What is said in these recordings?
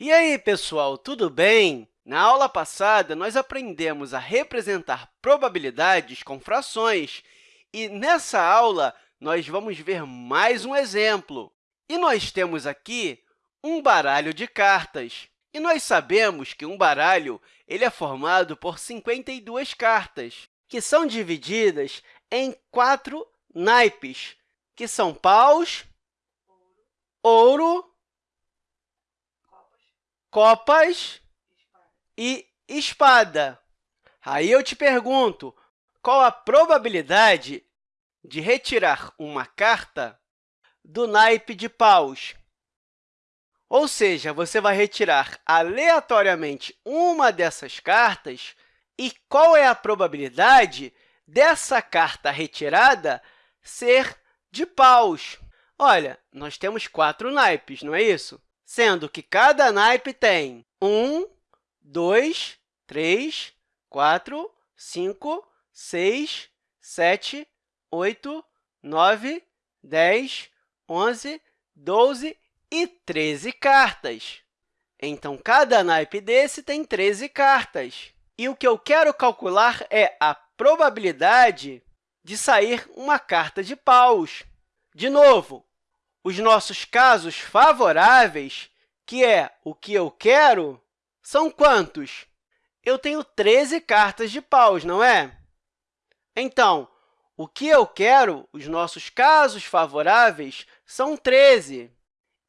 E aí, pessoal, tudo bem? Na aula passada, nós aprendemos a representar probabilidades com frações, e nessa aula, nós vamos ver mais um exemplo. E nós temos aqui um baralho de cartas. E nós sabemos que um baralho ele é formado por 52 cartas, que são divididas em quatro naipes, que são paus, ouro, copas e espada. Aí eu te pergunto, qual a probabilidade de retirar uma carta do naipe de paus? Ou seja, você vai retirar aleatoriamente uma dessas cartas e qual é a probabilidade dessa carta retirada ser de paus? Olha, nós temos quatro naipes, não é isso? Sendo que cada naipe tem um, dois, três, quatro, cinco, seis, sete, oito, nove, dez, onze, doze e 13 cartas. Então, cada naipe desse tem 13 cartas. E o que eu quero calcular é a probabilidade de sair uma carta de paus. De novo, os nossos casos favoráveis, que é o que eu quero, são quantos? Eu tenho 13 cartas de paus, não é? Então, o que eu quero, os nossos casos favoráveis, são 13.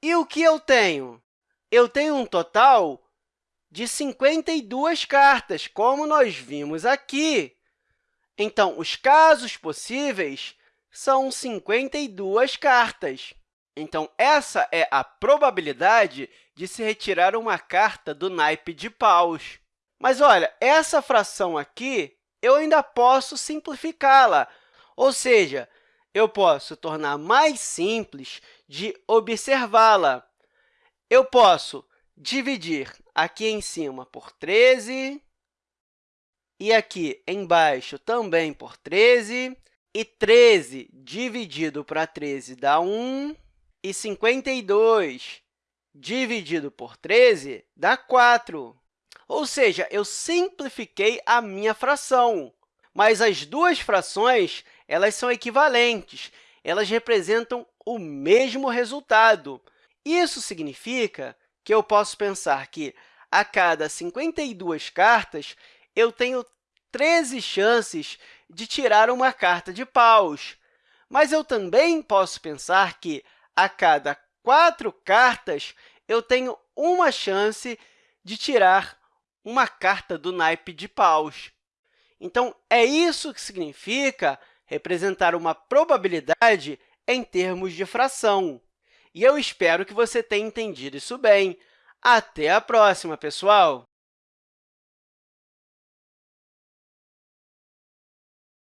E o que eu tenho? Eu tenho um total de 52 cartas, como nós vimos aqui. Então, os casos possíveis são 52 cartas. Então, essa é a probabilidade de se retirar uma carta do naipe de paus. Mas, olha, essa fração aqui, eu ainda posso simplificá-la, ou seja, eu posso tornar mais simples de observá-la. Eu posso dividir aqui em cima por 13, e aqui embaixo também por 13, e 13 dividido para 13 dá 1, e 52 dividido por 13 dá 4. Ou seja, eu simplifiquei a minha fração, mas as duas frações elas são equivalentes, elas representam o mesmo resultado. Isso significa que eu posso pensar que, a cada 52 cartas, eu tenho 13 chances de tirar uma carta de paus. Mas eu também posso pensar que, a cada quatro cartas, eu tenho uma chance de tirar uma carta do naipe de paus. Então, é isso que significa representar uma probabilidade em termos de fração. E eu espero que você tenha entendido isso bem. Até a próxima, pessoal!